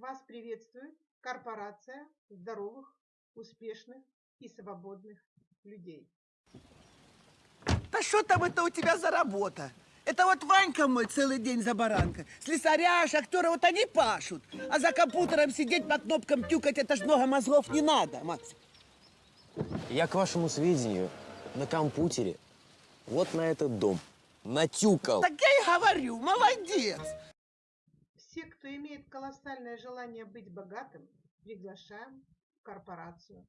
Вас приветствует корпорация здоровых, успешных и свободных людей. Да что там это у тебя за работа? Это вот Ванька мой целый день за баранка. Слесаря, шахтеры, вот они пашут. А за компьютером сидеть, по кнопкам тюкать, это ж много мозгов не надо, Макс. Я, к вашему сведению, на компьютере вот на этот дом натюкал. Так я и говорю, молодец. Все, кто имеет колоссальное желание быть богатым, приглашаем в корпорацию.